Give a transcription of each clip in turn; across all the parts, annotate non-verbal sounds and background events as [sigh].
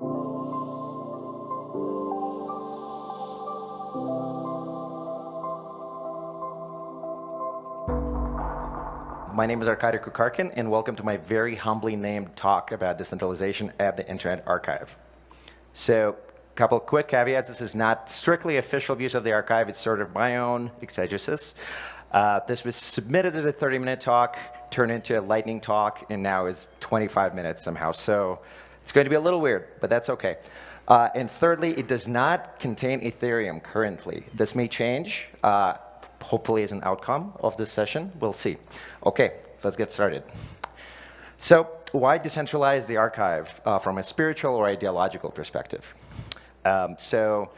My name is Arkady Kukarkin, and welcome to my very humbly named talk about decentralization at the Internet Archive. So, a couple quick caveats. This is not strictly official views of the archive. It's sort of my own exegesis. Uh, this was submitted as a 30-minute talk, turned into a lightning talk, and now is 25 minutes somehow. So it's going to be a little weird, but that's OK. Uh, and thirdly, it does not contain Ethereum currently. This may change. Uh, hopefully as an outcome of this session. We'll see. OK, let's get started. So why decentralize the archive uh, from a spiritual or ideological perspective? Um, so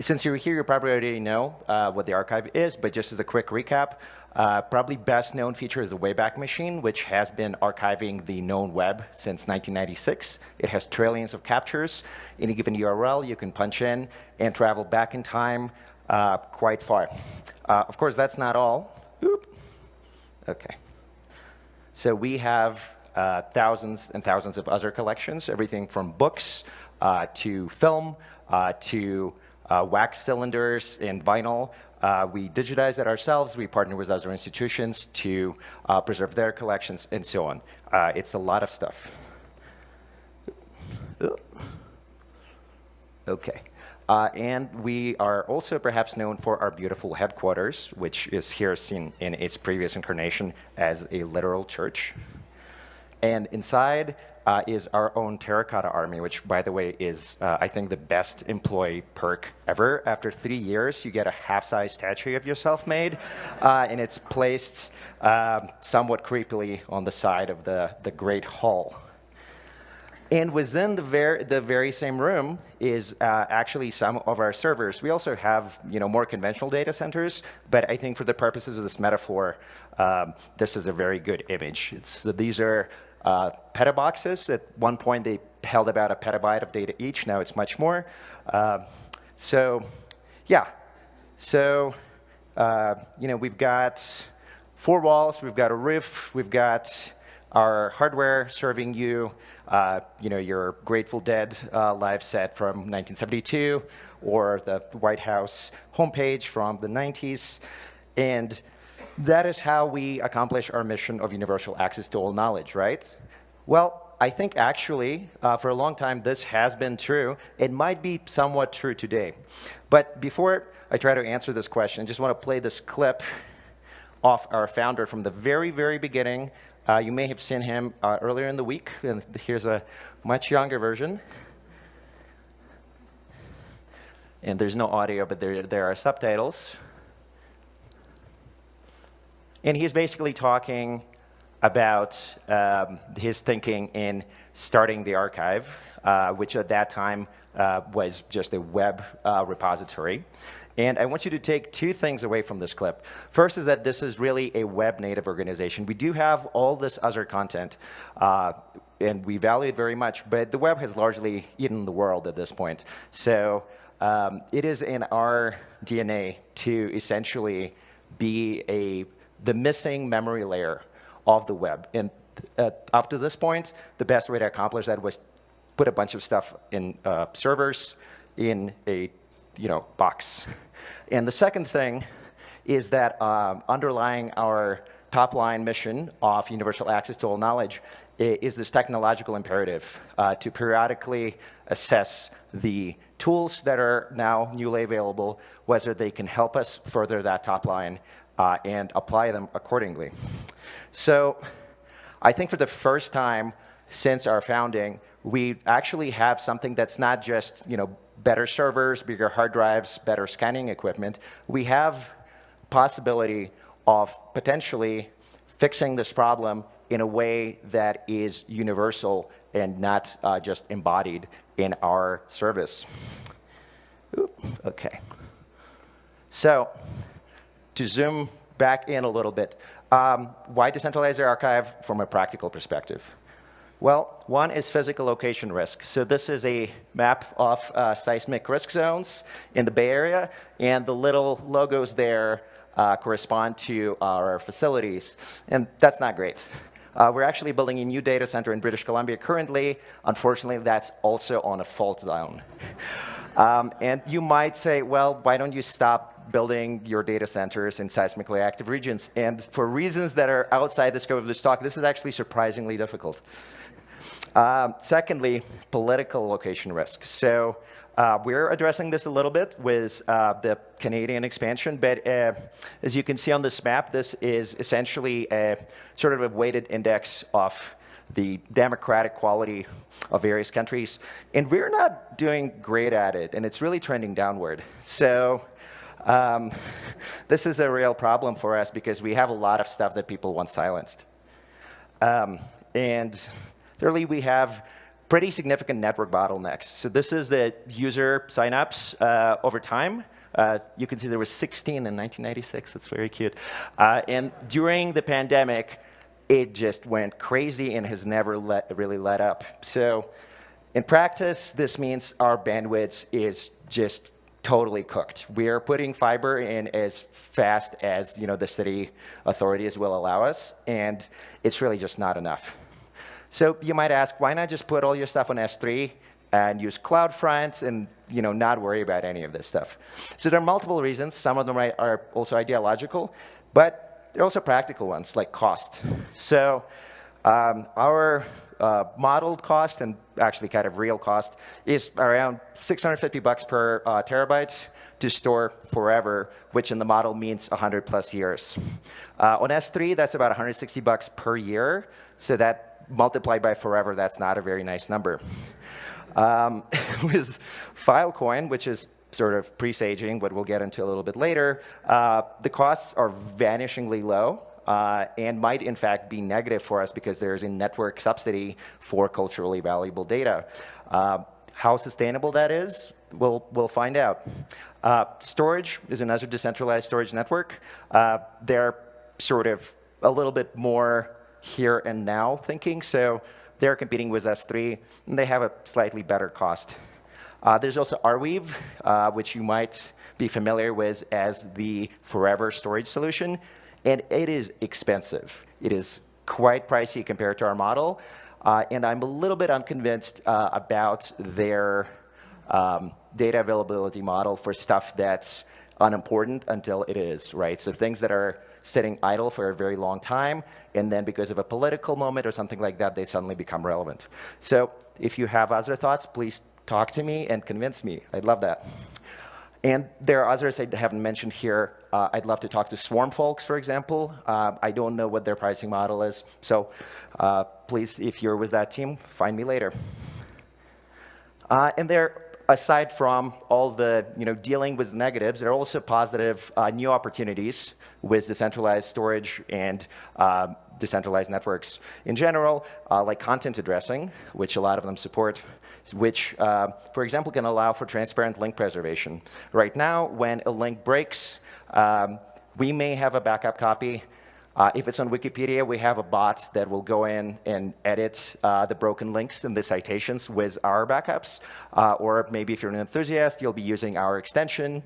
since you're here, you probably already know uh, what the archive is, but just as a quick recap, uh, probably best known feature is the Wayback Machine, which has been archiving the known web since 1996. It has trillions of captures. Any given URL you can punch in and travel back in time uh, quite far. Uh, of course, that's not all. Oop. OK. So we have uh, thousands and thousands of other collections, everything from books uh, to film to uh, wax cylinders and vinyl. we digitize it ourselves. We partner with other institutions to preserve their collections and so on. it's a lot of stuff. OK. Uh, and we are also perhaps known for our beautiful headquarters, which is here seen in its previous incarnation as a literal church. And inside uh, is our own terracotta army, which, by the way, is, uh, I think, the best employee perk ever. After three years, you get a half-size statue of yourself made, uh, and it's placed um, somewhat creepily on the side of the, the Great Hall. And within the, ver the very same room is uh, actually some of our servers. We also have you know, more conventional data centers, but I think for the purposes of this metaphor, um, this is a very good image. It's, these are uh, petaboxes. At one point, they held about a petabyte of data each. Now it's much more. Uh, so yeah, so uh, you know, we've got four walls. We've got a roof. We've got our hardware serving you, uh, you know, your Grateful Dead uh, live set from 1972 or the White House homepage from the 90s. And that is how we accomplish our mission of universal access to all knowledge, right? Well, I think actually, uh, for a long time, this has been true. It might be somewhat true today. But before I try to answer this question, I just want to play this clip off our founder from the very, very beginning uh, you may have seen him uh, earlier in the week. And here's a much younger version. And there's no audio, but there, there are subtitles. And he's basically talking about um, his thinking in starting the archive, uh, which at that time uh, was just a web uh, repository. And I want you to take two things away from this clip. First is that this is really a web native organization. We do have all this other content, uh, and we value it very much, but the web has largely eaten the world at this point. So um, it is in our DNA to essentially be a, the missing memory layer of the web. And uh, up to this point, the best way to accomplish that was put a bunch of stuff in uh, servers in a you know, box. And the second thing is that um, underlying our top line mission of universal access to all knowledge is this technological imperative uh, to periodically assess the tools that are now newly available, whether they can help us further that top line uh, and apply them accordingly. So I think for the first time since our founding, we actually have something that's not just you know better servers, bigger hard drives, better scanning equipment, we have possibility of potentially fixing this problem in a way that is universal and not uh, just embodied in our service. Oop, okay. So to zoom back in a little bit, um, why decentralize the archive from a practical perspective? Well, one is physical location risk. So this is a map of uh, seismic risk zones in the Bay Area, and the little logos there uh, correspond to our facilities. And that's not great. Uh, we're actually building a new data center in British Columbia currently. Unfortunately, that's also on a fault zone. [laughs] Um, and you might say, well, why don't you stop building your data centers in seismically active regions? And for reasons that are outside the scope of this talk, this is actually surprisingly difficult. Um, secondly, political location risk. So uh, we're addressing this a little bit with uh, the Canadian expansion, but uh, as you can see on this map, this is essentially a sort of a weighted index of the democratic quality of various countries. And we're not doing great at it, and it's really trending downward. So um, [laughs] this is a real problem for us because we have a lot of stuff that people want silenced. Um, and thirdly, we have pretty significant network bottlenecks. So this is the user signups uh, over time. Uh, you can see there was 16 in 1996. That's very cute. Uh, and during the pandemic, it just went crazy and has never let, really let up. So in practice, this means our bandwidth is just totally cooked. We are putting fiber in as fast as you know the city authorities will allow us, and it's really just not enough. So you might ask, why not just put all your stuff on S3 and use CloudFront and you know, not worry about any of this stuff? So there are multiple reasons. Some of them are also ideological, but there are also practical ones, like cost. So um, our uh, modeled cost and actually kind of real cost is around 650 bucks per uh, terabyte to store forever, which in the model means 100 plus years. Uh, on S3, that's about 160 bucks per year, so that multiplied by forever, that's not a very nice number. Um, [laughs] with Filecoin, which is sort of presaging, what we'll get into a little bit later, uh, the costs are vanishingly low. Uh, and might in fact be negative for us because there's a network subsidy for culturally valuable data. Uh, how sustainable that is, we'll, we'll find out. Uh, Storj is another decentralized storage network. Uh, they're sort of a little bit more here and now thinking. So they're competing with S3, and they have a slightly better cost. Uh, there's also Arweave, uh, which you might be familiar with as the forever storage solution. And it is expensive. It is quite pricey compared to our model. Uh, and I'm a little bit unconvinced uh, about their um, data availability model for stuff that's unimportant until it is, right? So things that are sitting idle for a very long time, and then because of a political moment or something like that, they suddenly become relevant. So if you have other thoughts, please talk to me and convince me. I'd love that. And there are others I haven't mentioned here. Uh, I'd love to talk to Swarm folks, for example. Uh, I don't know what their pricing model is. So uh, please, if you're with that team, find me later. Uh, and there aside from all the you know, dealing with negatives, there are also positive uh, new opportunities with decentralized storage and uh, decentralized networks in general, uh, like content addressing, which a lot of them support, which, uh, for example, can allow for transparent link preservation. Right now, when a link breaks, um, we may have a backup copy uh, if it's on Wikipedia, we have a bot that will go in and edit uh, the broken links and the citations with our backups. Uh, or maybe if you're an enthusiast, you'll be using our extension.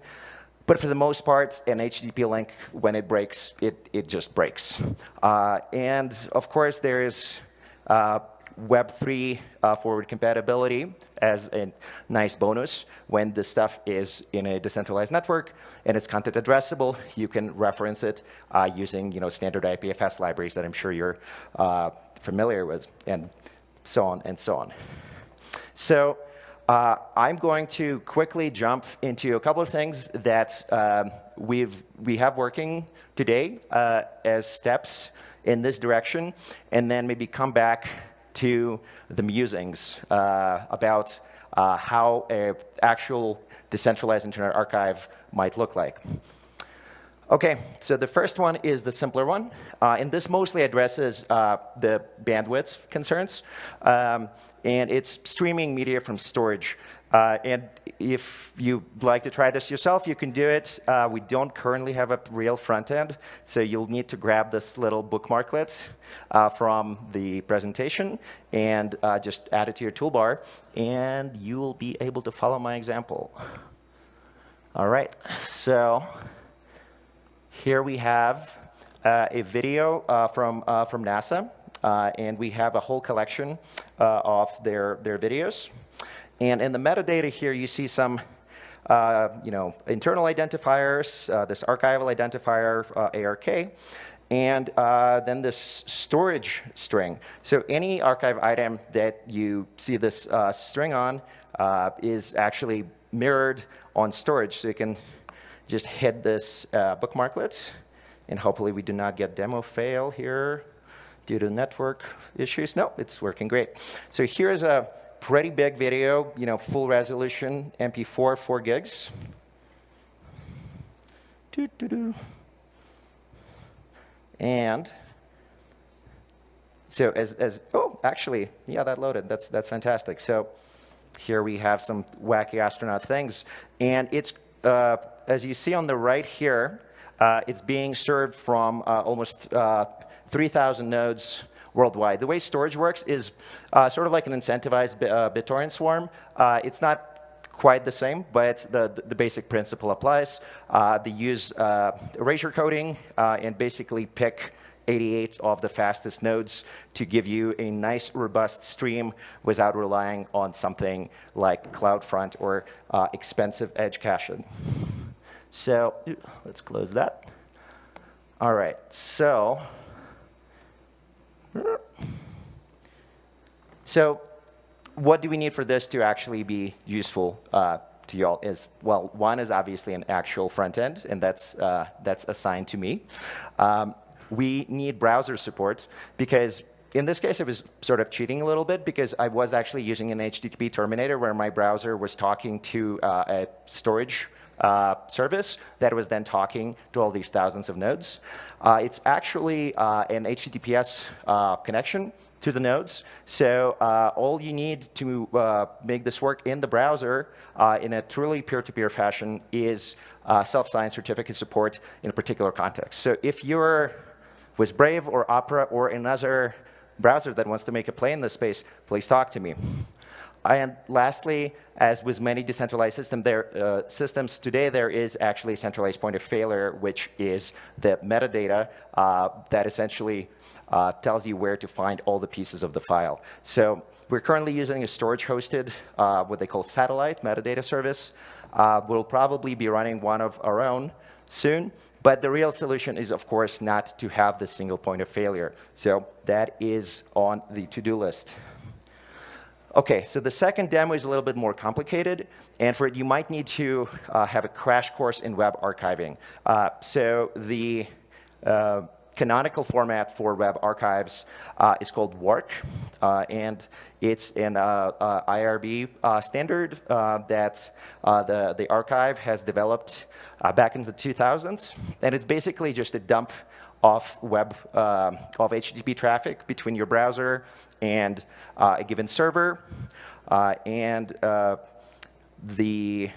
But for the most part, an HTTP link, when it breaks, it, it just breaks. Uh, and of course, there is uh, Web3 uh, forward compatibility as a nice bonus. When the stuff is in a decentralized network and it's content addressable, you can reference it uh, using you know, standard IPFS libraries that I'm sure you're uh, familiar with, and so on and so on. So uh, I'm going to quickly jump into a couple of things that um, we've, we have working today uh, as steps in this direction, and then maybe come back to the musings uh, about uh, how an actual decentralized Internet Archive might look like. OK, so the first one is the simpler one. Uh, and this mostly addresses uh, the bandwidth concerns. Um, and it's streaming media from Storj. Uh, and if you'd like to try this yourself, you can do it. Uh, we don't currently have a real front end, so you'll need to grab this little bookmarklet uh, from the presentation and uh, just add it to your toolbar, and you'll be able to follow my example. All right, so here we have uh, a video uh, from, from NASA. and we have a whole collection of their, their videos. And in the metadata here, you see some uh, you know, internal identifiers, uh, this archival identifier, uh, ARK, and uh, then this Storj string. So any archive item that you see this uh, string on uh, is actually mirrored on Storj. So you can just hit this bookmarklet, and hopefully we do not get demo fail here due to network issues. No, it's working great. So here's a pretty big video, you know, full resolution, MP4, 4 gigs. Doo -doo -doo. And so as, as, oh, actually, yeah, that loaded. That's, that's fantastic. So here we have some wacky astronaut things. And it's, uh, as you see on the right here, uh, it's being served from uh, almost uh, 3,000 nodes worldwide. The way Storj works is uh, sort of like an incentivized uh, BitTorrent swarm. Uh, it's not quite the same, but the, the basic principle applies. Uh, they use uh, erasure coding uh, and basically pick 88 of the fastest nodes to give you a nice, robust stream without relying on something like CloudFront or expensive edge caching. So let's close that. All right, so so what do we need for this to actually be useful uh, to y'all is, well, one is obviously an actual front end, and that's, uh, that's assigned to me. Um, we need browser support because in this case, I was sort of cheating a little bit because I was actually using an HTTP terminator where my browser was talking to uh, a Storj uh, service that was then talking to all these thousands of nodes. Uh, it's actually uh, an HTTPS uh, connection to the nodes. So uh, all you need to uh, make this work in the browser in a truly peer-to-peer -peer fashion is self-signed certificate support in a particular context. So if you're with Brave or Opera or another browser that wants to make a play in this space, please talk to me. And lastly, as with many decentralized system there, uh, systems today, there is actually a centralized point of failure, which is the metadata uh, that essentially uh, tells you where to find all the pieces of the file. So we're currently using a Storj-hosted, uh, what they call satellite metadata service. Uh, we'll probably be running one of our own soon. But the real solution is, of course, not to have the single point of failure. So that is on the to-do list. OK, so the second demo is a little bit more complicated. And for it, you might need to uh, have a crash course in web archiving. Uh, so the uh, canonical format for web archives uh, is called WARC, uh, and it's an uh, IRB standard that the, the archive has developed back in the 2000s. And it's basically just a dump of web, uh, of HTTP traffic between your browser and uh, a given server. Uh, and the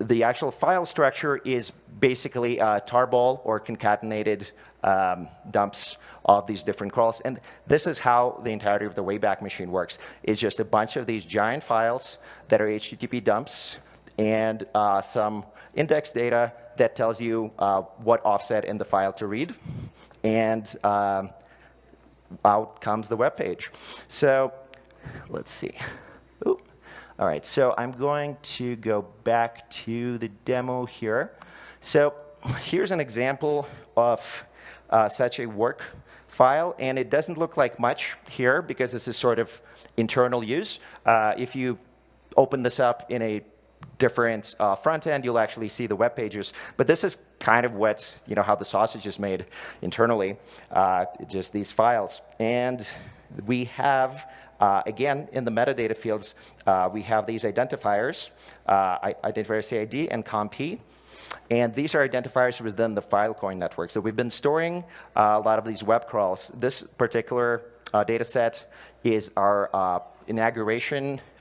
the actual file structure is basically a tarball or concatenated um, dumps of these different crawls. And this is how the entirety of the Wayback Machine works. It's just a bunch of these giant files that are HTTP dumps and uh, some index data that tells you uh, what offset in the file to read. And um, out comes the web page. So let's see. Ooh. All right, so I'm going to go back to the demo here. So here's an example of uh, such a WARC file, and it doesn't look like much here because this is sort of internal use. Uh, if you open this up in a different uh, front end, you'll actually see the web pages. But this is kind of what, you know, how the sausage is made internally, uh, just these files. And we have uh, again, in the metadata fields, uh, we have these identifiers, uh, identifier CID and CommP. And these are identifiers within the Filecoin network. So we've been storing uh, a lot of these web crawls. This particular data set is our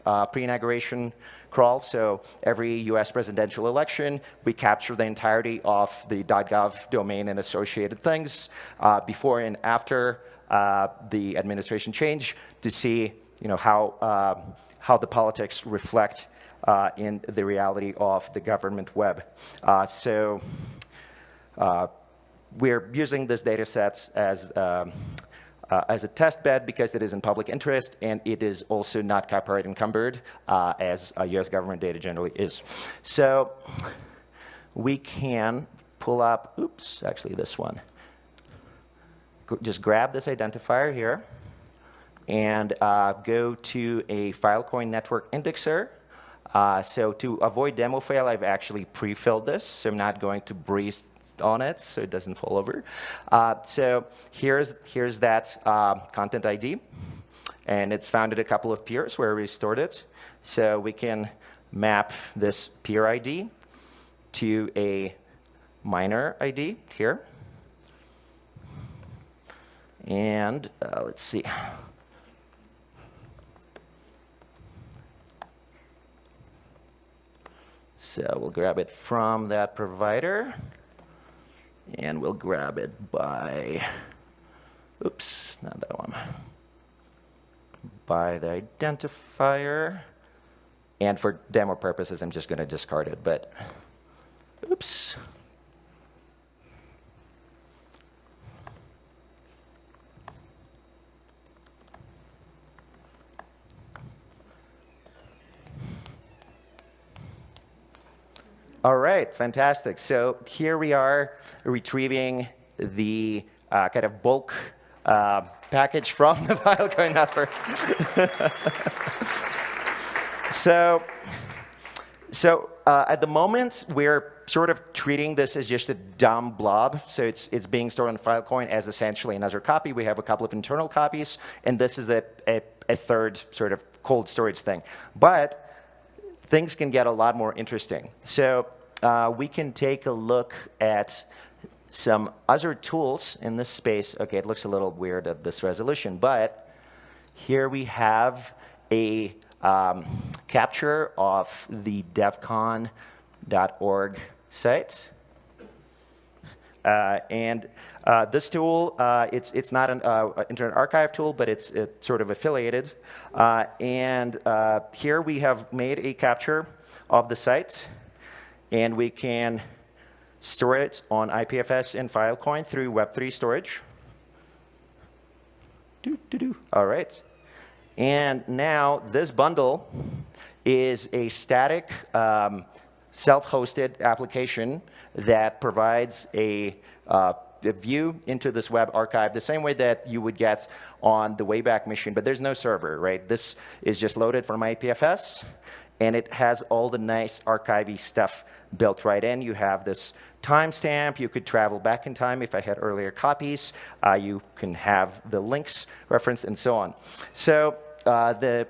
uh, pre-inauguration crawl. So every US presidential election, we capture the entirety of the .gov domain and associated things before and after uh, the administration change to see you know, how, uh, how the politics reflect uh, in the reality of the government web. Uh, so uh, we're using this data sets as, um, uh, as a test bed because it is in public interest and it is also not copyright encumbered uh, as US government data generally is. So we can pull up, oops, actually this one. Just grab this identifier here and uh, go to a Filecoin network indexer. Uh, so to avoid demo fail, I've actually pre-filled this, so I'm not going to breeze on it so it doesn't fall over. Uh, so here's, here's that uh, content ID. And it's found at a couple of peers where we stored it. So we can map this peer ID to a miner ID here. And uh, let's see. So we'll grab it from that provider. And we'll grab it by, oops, not that one. By the identifier. And for demo purposes, I'm just going to discard it, but oops. All right, fantastic. So here we are retrieving the uh, kind of bulk uh, package from the [laughs] Filecoin network. [laughs] so, so uh, at the moment, we're sort of treating this as just a dumb blob. So it's, it's being stored on Filecoin as essentially another copy. We have a couple of internal copies, and this is a, a, a third sort of cold storage thing. But things can get a lot more interesting. So uh, we can take a look at some other tools in this space. OK, it looks a little weird at this resolution, but here we have a um, capture of the devcon.org site. Uh, and uh, this tool, uh, it's, it's not an uh, Internet Archive tool, but it's, it's sort of affiliated. Uh, and uh, here we have made a capture of the site and we can store it on IPFS and Filecoin through Web3 storage. All right. And now this bundle is a static um, self-hosted application that provides a, uh, a, view into this web archive the same way that you would get on the Wayback Machine, but there's no server, right? This is just loaded from IPFS, and it has all the nice archivy stuff built right in. You have this timestamp. You could travel back in time if I had earlier copies. Uh, you can have the links referenced and so on. So uh, the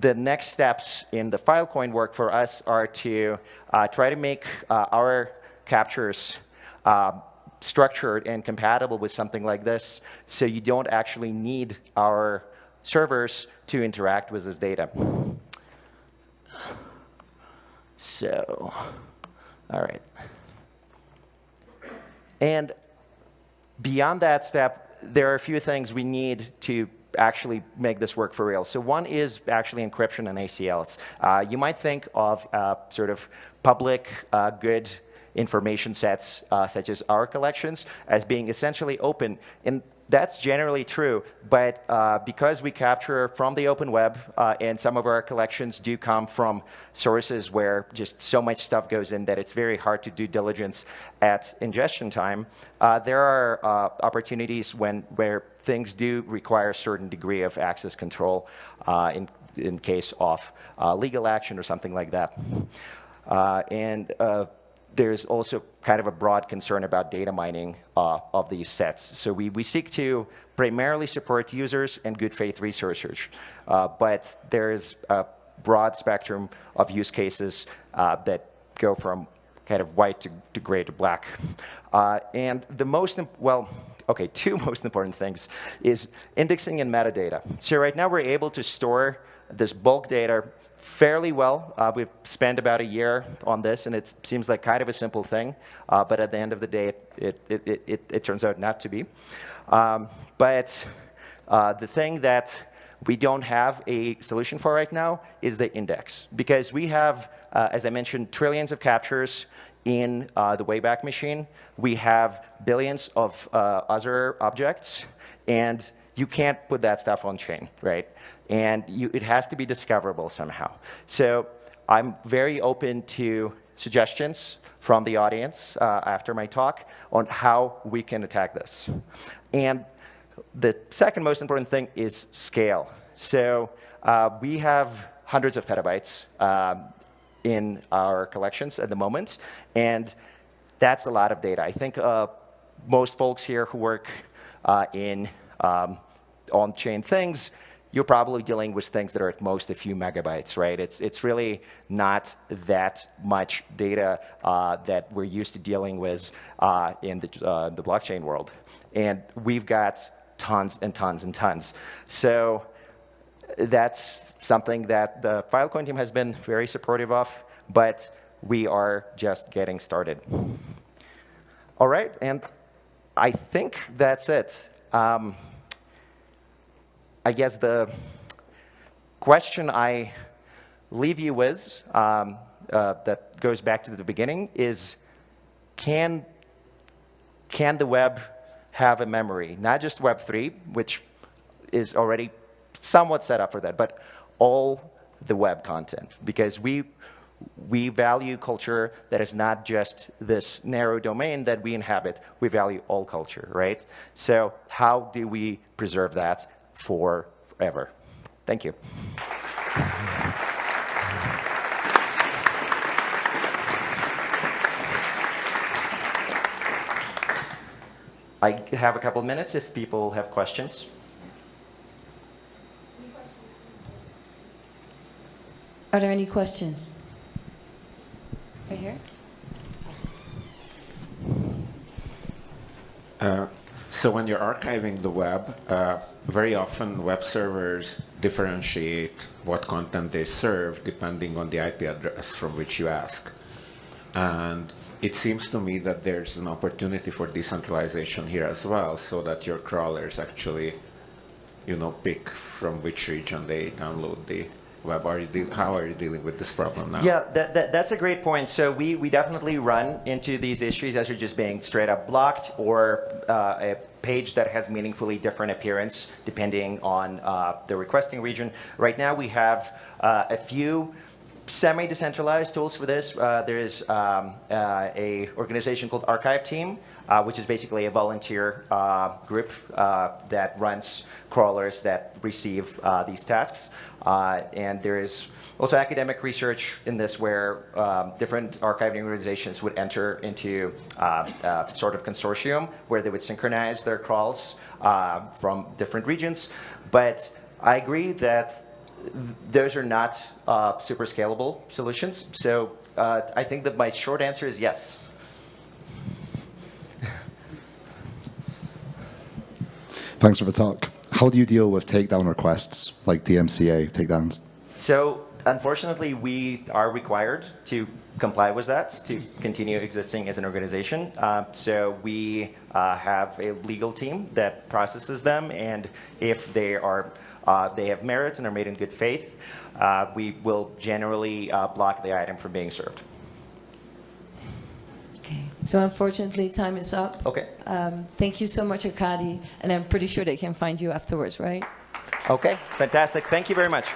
the next steps in the Filecoin work for us are to uh, try to make uh, our captures uh, structured and compatible with something like this so you don't actually need our servers to interact with this data. So, all right. And beyond that step, there are a few things we need to actually make this work for real. So one is actually encryption and ACLs. Uh, you might think of uh, sort of public uh, good information sets, uh, such as our collections, as being essentially open. And that's generally true, but uh, because we capture from the open web, uh, and some of our collections do come from sources where just so much stuff goes in that it's very hard to do diligence at ingestion time, uh, there are uh, opportunities when where things do require a certain degree of access control uh, in, in case of uh, legal action or something like that. and there's also kind of a broad concern about data mining uh, of these sets. So we, we seek to primarily support users and good faith researchers, uh, but there's a broad spectrum of use cases uh, that go from kind of white to, to gray to black. Uh, and the most, well, okay, [laughs] two most important things is indexing and metadata. So right now we're able to store this bulk data fairly well. Uh, we've spent about a year on this, and it seems like kind of a simple thing, uh, but at the end of the day, it, it, it, it, it turns out not to be. Um, but uh, the thing that we don't have a solution for right now is the index, because we have, uh, as I mentioned, trillions of captures, in uh, the Wayback Machine, we have billions of uh, other objects, and you can't put that stuff on chain, right? And you, it has to be discoverable somehow. So I'm very open to suggestions from the audience uh, after my talk on how we can attack this. And the second most important thing is scale. So uh, we have hundreds of petabytes um, in our collections at the moment, and that's a lot of data. I think uh, most folks here who work uh, in um, on-chain things, you're probably dealing with things that are at most a few megabytes, right? It's, it's really not that much data uh, that we're used to dealing with uh, in the, uh, the blockchain world. And we've got tons and tons and tons. So that's something that the Filecoin team has been very supportive of, but we are just getting started. All right, and I think that's it. Um, I guess the question I leave you with um, uh, that goes back to the beginning is, can, can the web have a memory? Not just Web3, which is already somewhat set up for that, but all the web content. Because we, we value culture that is not just this narrow domain that we inhabit. We value all culture, right? So how do we preserve that forever? Thank you. I have a couple of minutes if people have questions. Are there any questions? Right here? Uh, so when you're archiving the web, uh, very often web servers differentiate what content they serve depending on the IP address from which you ask. And it seems to me that there's an opportunity for decentralization here as well, so that your crawlers actually, you know, pick from which region they download the how are you dealing with this problem now? Yeah, that, that, that's a great point. So we, we definitely run into these issues as you're just being straight up blocked or uh, a page that has meaningfully different appearance depending on uh, the requesting region. Right now we have uh, a few semi-decentralized tools for this. Uh, there's um, uh, a organization called Archive Team, uh, which is basically a volunteer uh, group uh, that runs crawlers that receive uh, these tasks. and there is also academic research in this where um, different archiving organizations would enter into sort of consortium where they would synchronize their crawls from different regions. But I agree that those are not uh, super scalable solutions. So uh, I think that my short answer is yes. Thanks for the talk. How do you deal with takedown requests, like DMCA takedowns? So unfortunately, we are required to comply with that to continue existing as an organization. Uh, so we uh, have a legal team that processes them, and if they are uh, they have merits and are made in good faith, uh, we will generally uh, block the item from being served. Okay. So unfortunately, time is up. Okay. Um, thank you so much, Arkady, and I'm pretty sure they can find you afterwards, right? Okay, fantastic. Thank you very much.